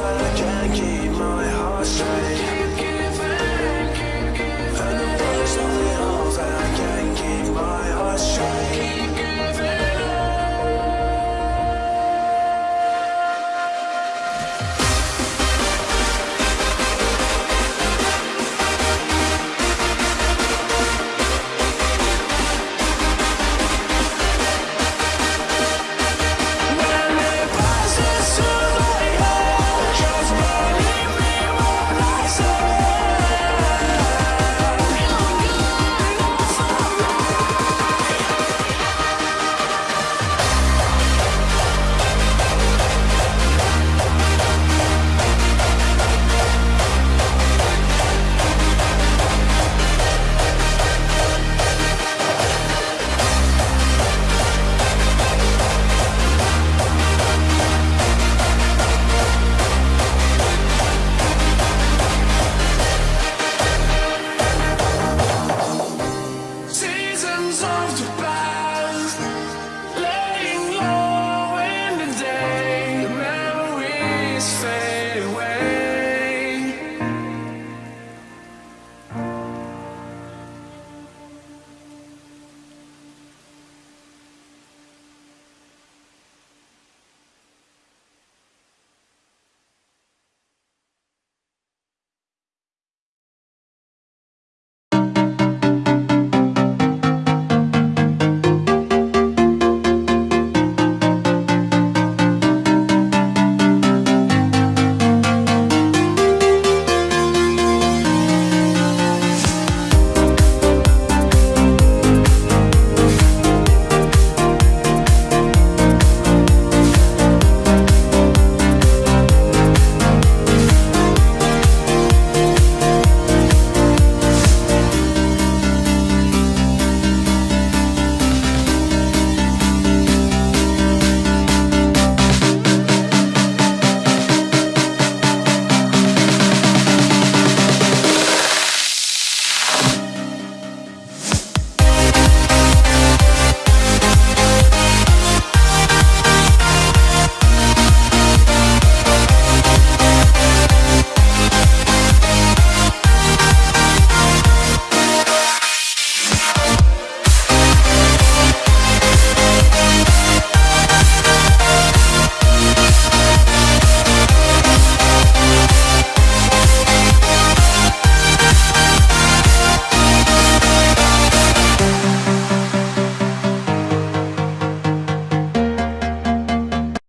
I can't keep my heart straight. served de back.